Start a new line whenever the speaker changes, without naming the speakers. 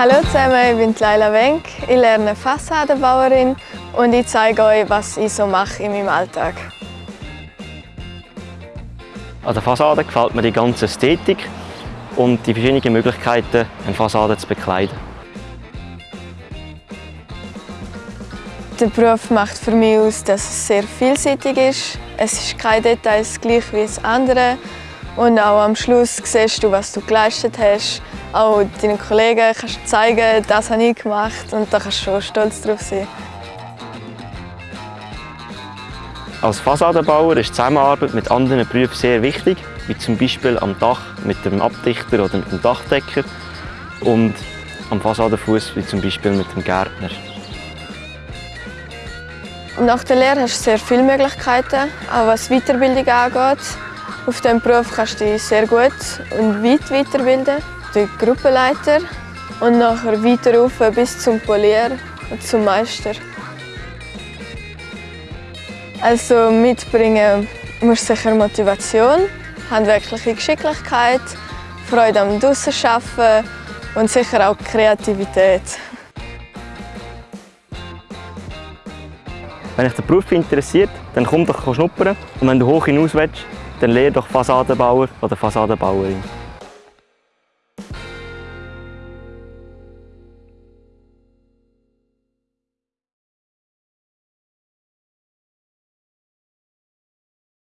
Hallo zusammen, ich bin Laila Wenk. Ich lerne Fassadenbauerin und ich zeige euch, was ich so mache in meinem Alltag.
An der Fassade gefällt mir die ganze Ästhetik und die verschiedenen Möglichkeiten, eine Fassade zu bekleiden.
Der Beruf macht für mich aus, dass es sehr vielseitig ist. Es ist kein Detail gleich wie das andere. Und auch am Schluss siehst du, was du geleistet hast. Auch deinen Kollegen kannst du zeigen, das habe ich gemacht und da kannst du schon stolz drauf sein.
Als Fassadenbauer ist die Zusammenarbeit mit anderen Berufen sehr wichtig, wie zum Beispiel am Dach mit dem Abdichter oder mit dem Dachdecker und am Fassadenfuß wie zum Beispiel mit dem Gärtner.
Nach der Lehre hast du sehr viele Möglichkeiten, auch was Weiterbildung angeht. Auf diesem Beruf kannst du dich sehr gut und weit weiterbilden. Der Gruppenleiter und nachher weiter rauf bis zum Polier und zum Meister. Also mitbringen muss sicher Motivation, handwerkliche Geschicklichkeit, Freude am Draussen und sicher auch Kreativität.
Wenn dich der Beruf interessiert, dann komm doch schnuppern. Und wenn du hoch hinaus willst, dann lerne doch Fassadenbauer oder Fassadenbauerin.